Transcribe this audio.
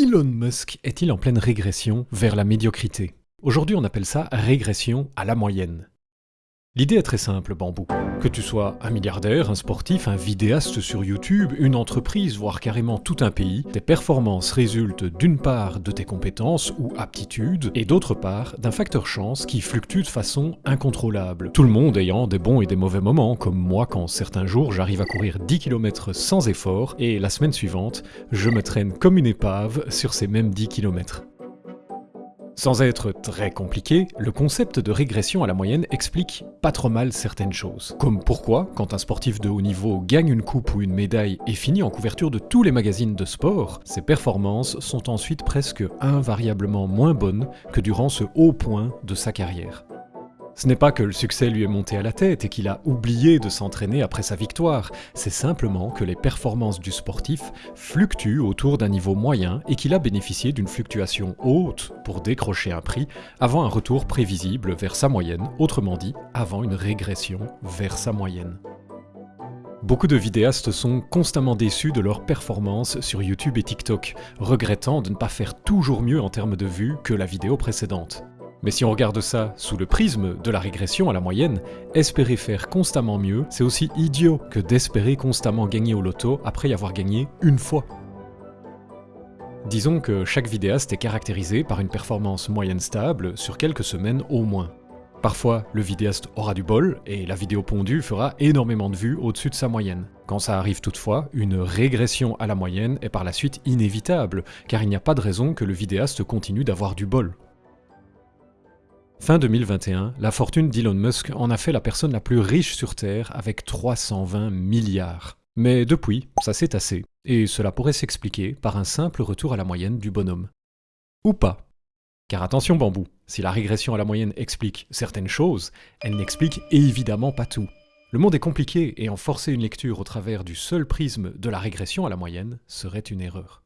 Elon Musk est-il en pleine régression vers la médiocrité? Aujourd'hui on appelle ça régression à la moyenne. L'idée est très simple, Bambou. Que tu sois un milliardaire, un sportif, un vidéaste sur YouTube, une entreprise, voire carrément tout un pays, tes performances résultent d'une part de tes compétences ou aptitudes, et d'autre part d'un facteur chance qui fluctue de façon incontrôlable. Tout le monde ayant des bons et des mauvais moments, comme moi quand certains jours j'arrive à courir 10 km sans effort, et la semaine suivante, je me traîne comme une épave sur ces mêmes 10 km. Sans être très compliqué, le concept de régression à la moyenne explique pas trop mal certaines choses. Comme pourquoi, quand un sportif de haut niveau gagne une coupe ou une médaille et finit en couverture de tous les magazines de sport, ses performances sont ensuite presque invariablement moins bonnes que durant ce haut point de sa carrière. Ce n'est pas que le succès lui est monté à la tête et qu'il a oublié de s'entraîner après sa victoire, c'est simplement que les performances du sportif fluctuent autour d'un niveau moyen et qu'il a bénéficié d'une fluctuation haute pour décrocher un prix avant un retour prévisible vers sa moyenne, autrement dit, avant une régression vers sa moyenne. Beaucoup de vidéastes sont constamment déçus de leurs performances sur YouTube et TikTok, regrettant de ne pas faire toujours mieux en termes de vues que la vidéo précédente. Mais si on regarde ça sous le prisme de la régression à la moyenne, espérer faire constamment mieux, c'est aussi idiot que d'espérer constamment gagner au loto après y avoir gagné une fois. Disons que chaque vidéaste est caractérisé par une performance moyenne stable sur quelques semaines au moins. Parfois, le vidéaste aura du bol, et la vidéo pondue fera énormément de vues au-dessus de sa moyenne. Quand ça arrive toutefois, une régression à la moyenne est par la suite inévitable, car il n'y a pas de raison que le vidéaste continue d'avoir du bol. Fin 2021, la fortune d'Elon Musk en a fait la personne la plus riche sur Terre avec 320 milliards. Mais depuis, ça s'est tassé, et cela pourrait s'expliquer par un simple retour à la moyenne du bonhomme. Ou pas. Car attention bambou, si la régression à la moyenne explique certaines choses, elle n'explique évidemment pas tout. Le monde est compliqué et en forcer une lecture au travers du seul prisme de la régression à la moyenne serait une erreur.